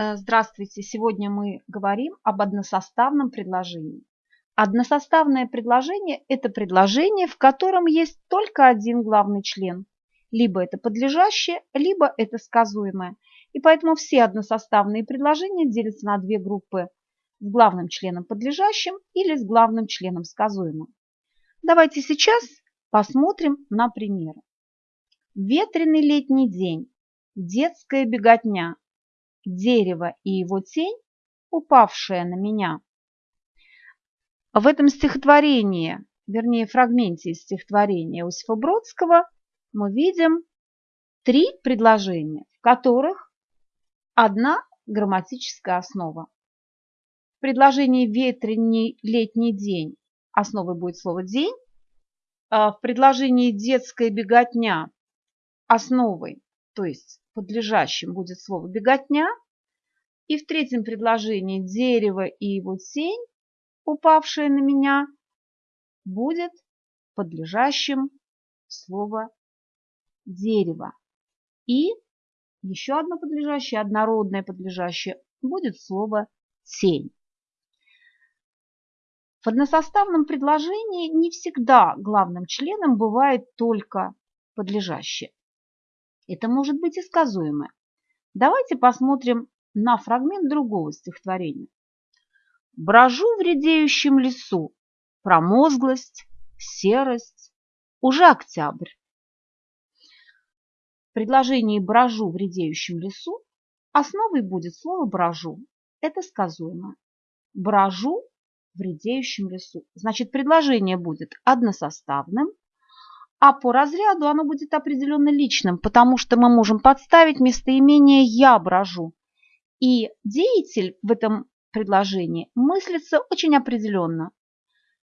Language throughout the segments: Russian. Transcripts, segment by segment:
Э, здравствуйте! Сегодня мы говорим об односоставном предложении. Односоставное предложение – это предложение, в котором есть только один главный член. Либо это подлежащее, либо это сказуемое. И поэтому все односоставные предложения делятся на две группы с главным членом подлежащим или с главным членом сказуемым. Давайте сейчас посмотрим на примеры. Ветреный летний день, детская беготня, дерево и его тень, упавшая на меня. В этом стихотворении, вернее фрагменте из стихотворения Иосифа Бродского, мы видим три предложения, в которых одна грамматическая основа. В предложении «ветреный летний день» основой будет слово «день», а в предложении «детская беготня» основой, то есть подлежащим будет слово «беготня». И в третьем предложении «дерево и его тень, упавшая на меня», будет подлежащим слово «дерево». И еще одно подлежащее, однородное подлежащее, будет слово «тень». В односоставном предложении не всегда главным членом бывает только подлежащее. Это может быть и сказуемое. Давайте посмотрим на фрагмент другого стихотворения. Брожу в редеющем лесу, промозглость, серость, уже октябрь. В предложении «брожу в редеющем лесу» основой будет слово «брожу». Это сказуемое. Брожу в редеющем лесу. Значит, предложение будет односоставным, а по разряду оно будет определенно личным, потому что мы можем подставить местоимение «я брожу». И деятель в этом предложении мыслится очень определенно.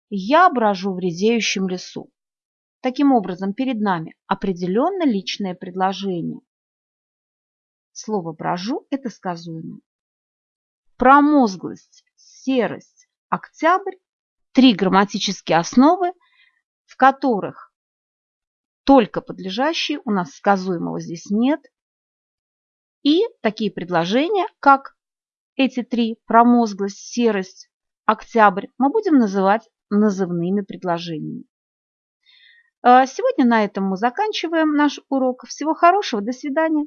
«Я брожу в резеющем лесу». Таким образом, перед нами определенно личное предложение. Слово «брожу» – это сказуемо. Промозглость, серость, октябрь – три грамматические основы, в которых только подлежащие, у нас сказуемого здесь нет. И такие предложения, как эти три, промозглость, серость, октябрь, мы будем называть назывными предложениями. А сегодня на этом мы заканчиваем наш урок. Всего хорошего, до свидания.